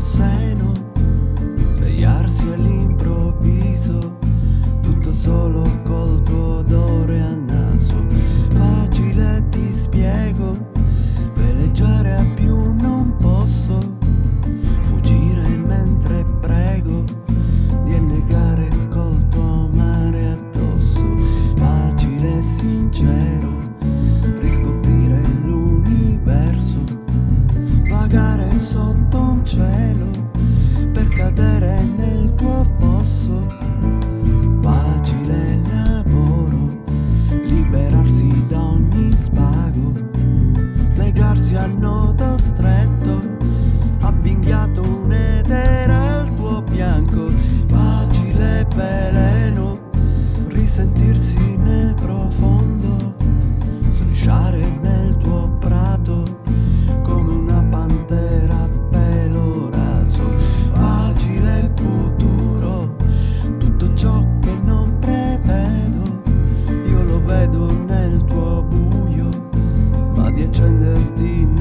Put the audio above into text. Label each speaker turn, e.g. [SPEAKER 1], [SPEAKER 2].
[SPEAKER 1] Say. cielo per cadere nel tuo fosso. Facile lavoro, liberarsi da ogni spago, legarsi al nodo stretto. ti